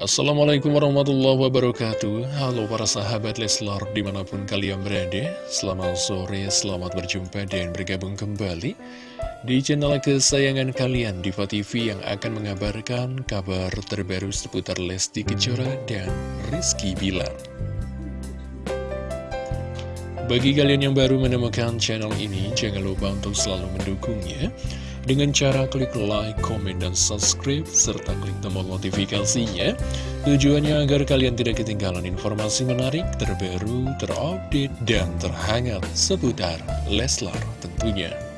Assalamualaikum warahmatullahi wabarakatuh. Halo para sahabat Leslar di mana pun kalian berada Selamat sore, selamat berjumpa dan bergabung kembali Di channel kesayangan kalian Diva TV yang akan mengabarkan kabar terbaru seputar Lesti Kejora dan Rizky Bilar. Bagi kalian yang baru menemukan channel ini, jangan lupa untuk selalu mendukungnya dengan cara klik like, komen, dan subscribe, serta klik tombol notifikasinya. Tujuannya agar kalian tidak ketinggalan informasi menarik, terbaru, terupdate, dan terhangat seputar Leslar tentunya.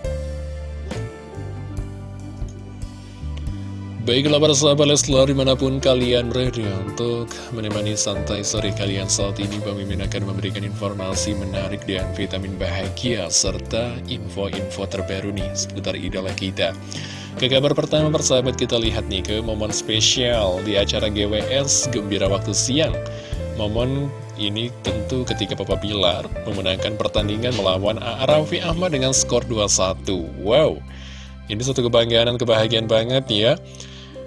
Baiklah para sahabat Leslar di mana pun kalian berada untuk menemani santai sore kalian saat ini Bang Mimin akan memberikan informasi menarik dan vitamin bahagia serta info-info terbaru nih seputar idola kita. Ke kabar pertama persahabat kita lihat nih ke momen spesial di acara GWS Gembira Waktu Siang. Momen ini tentu ketika Papa Bilar memenangkan pertandingan melawan A.A. Ahmad dengan skor 2-1 Wow, ini satu kebanggaan dan kebahagiaan banget ya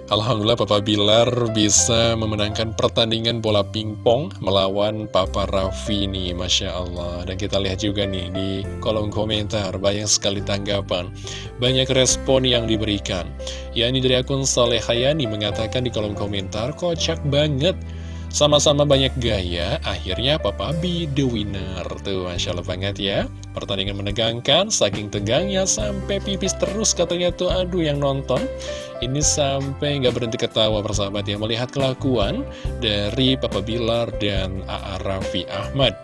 Alhamdulillah Papa Bilar bisa memenangkan pertandingan bola pingpong melawan Papa Raffi nih, Masya Allah. Dan kita lihat juga nih di kolom komentar, banyak sekali tanggapan, banyak respon yang diberikan. Ya ini dari akun Saleh Hayani mengatakan di kolom komentar, kocak banget. Sama-sama banyak gaya, akhirnya Papa B the winner. Tuh, Masya Allah banget ya. Pertandingan menegangkan, saking tegangnya sampai pipis terus katanya tuh, aduh yang nonton. Ini sampai nggak berhenti ketawa persahabat ya, melihat kelakuan dari Papa Bilar dan A.A. Raffi Ahmad.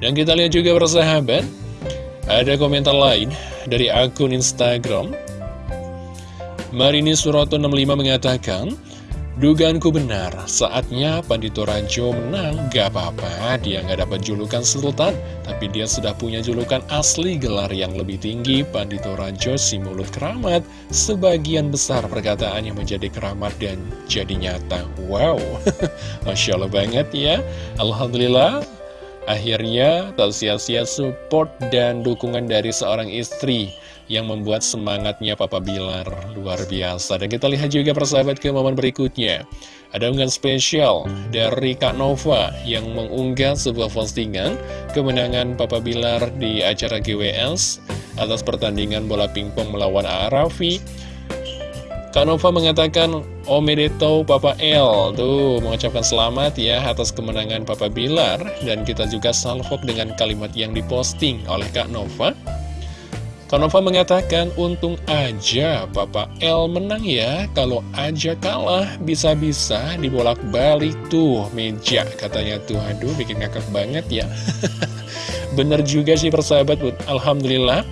Dan kita lihat juga persahabat, ada komentar lain dari akun Instagram. Marini Suroto 65 mengatakan, Dugaanku benar, saatnya Pandito Rajo menang, gak apa-apa, dia gak dapat julukan sultan, tapi dia sudah punya julukan asli gelar yang lebih tinggi, Pandito Rajo si mulut keramat, sebagian besar perkataannya menjadi keramat dan jadi nyata. Wow, Masya Allah banget ya, Alhamdulillah, akhirnya tak sia-sia support dan dukungan dari seorang istri, yang membuat semangatnya Papa Bilar luar biasa. Dan kita lihat juga persahabat ke momen berikutnya. Ada unggahan spesial dari Kak Nova yang mengunggah sebuah postingan kemenangan Papa Bilar di acara GWS atas pertandingan bola pingpong melawan Arafi. Kak Nova mengatakan, Omedeto Papa L, tuh mengucapkan selamat ya atas kemenangan Papa Bilar. Dan kita juga salvok dengan kalimat yang diposting oleh Kak Nova. Kanova mengatakan, untung aja Papa L menang ya, kalau aja kalah bisa-bisa dibolak-balik tuh meja, katanya tuh, aduh bikin ngakak banget ya. Bener juga sih persahabat, Alhamdulillah,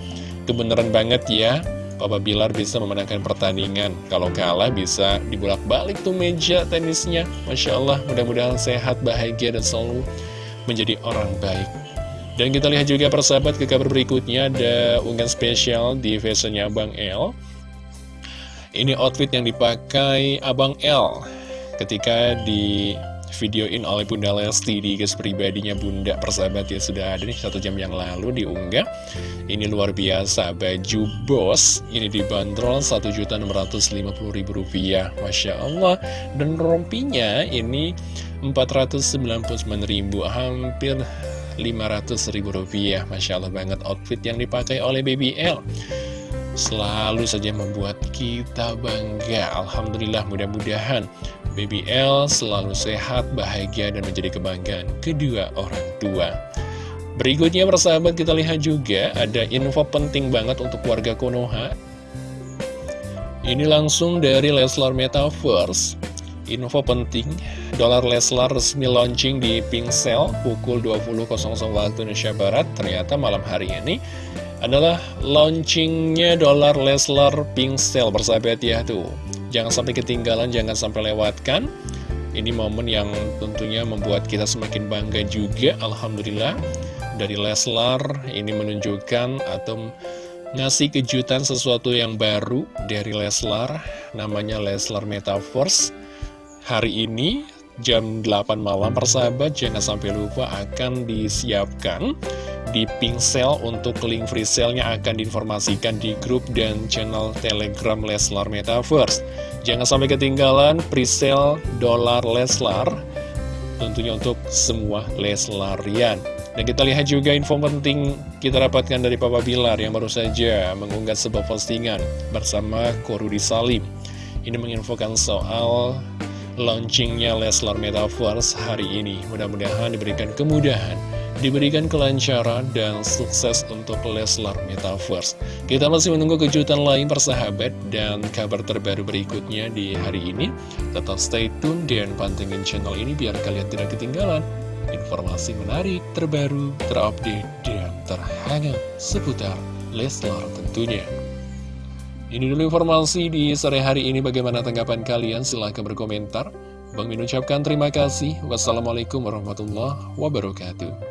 kebenaran banget ya, Papa Bilar bisa memenangkan pertandingan, kalau kalah bisa dibolak-balik tuh meja tenisnya, Masya Allah, mudah-mudahan sehat, bahagia, dan selalu menjadi orang baik. Dan kita lihat juga persahabat ke kabar berikutnya ada unggahan spesial di fashionnya Abang L. Ini outfit yang dipakai Abang L ketika di videoin oleh Bunda Lesti di guys pribadinya Bunda persahabat ya sudah ada nih satu jam yang lalu diunggah. Ini luar biasa baju bos ini dibanderol Rp1.650.000 Masya Allah. Dan rompinya ini Rp499.000 hampir 500 ribu rupiah. Masya Allah banget outfit yang dipakai oleh BBL Selalu saja membuat kita bangga. Alhamdulillah mudah-mudahan BBL selalu sehat, bahagia, dan menjadi kebanggaan kedua orang tua Berikutnya persahabat kita lihat juga ada info penting banget untuk warga Konoha Ini langsung dari Leslar Metaverse Info penting, dolar Leslar resmi launching di Pingsel pukul 20.00 waktu Indonesia Barat. Ternyata malam hari ini adalah launchingnya dolar Leslar Pingsel bersahabat ya tuh. Jangan sampai ketinggalan, jangan sampai lewatkan. Ini momen yang tentunya membuat kita semakin bangga juga, Alhamdulillah. Dari Leslar ini menunjukkan atau ngasih kejutan sesuatu yang baru dari Leslar, namanya Leslar Metaverse hari ini jam 8 malam persahabat jangan sampai lupa akan disiapkan di Pingsel untuk link free sale-nya akan diinformasikan di grup dan channel Telegram Leslar Metaverse. Jangan sampai ketinggalan presale dolar Leslar tentunya untuk semua Leslarian. Dan kita lihat juga info penting kita dapatkan dari Papa Bilar yang baru saja mengunggah sebuah postingan bersama Korudi Salim. Ini menginfokan soal launchingnya Leslar Metaverse hari ini. Mudah-mudahan diberikan kemudahan diberikan kelancaran dan sukses untuk Leslar Metaverse. Kita masih menunggu kejutan lain persahabat dan kabar terbaru berikutnya di hari ini. Tetap stay tune dan pantengin channel ini biar kalian tidak ketinggalan informasi menarik, terbaru, terupdate, dan terhangat seputar Leslar tentunya. Ini dulu informasi di sore hari ini. Bagaimana tanggapan kalian? Silahkan berkomentar. Bang Min ucapkan terima kasih. Wassalamualaikum warahmatullahi wabarakatuh.